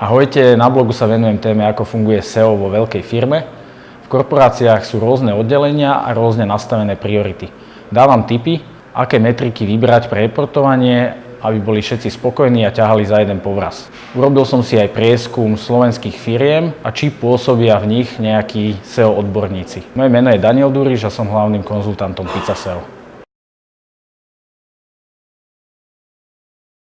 Ahojte, na blogu sa venujem téme, ako funguje SEO vo veľkej firme. V korporáciách sú rôzne oddelenia a rôzne nastavené priority. Dávam tipy, aké metriky vybrať pre reportovanie, aby boli všetci spokojní a ťahali za jeden povraz. Urobil som si aj prieskum slovenských firiem a či pôsobia v nich nejakí SEO odborníci. Moje meno je Daniel Duriš a som hlavným konzultantom Pizza SEO.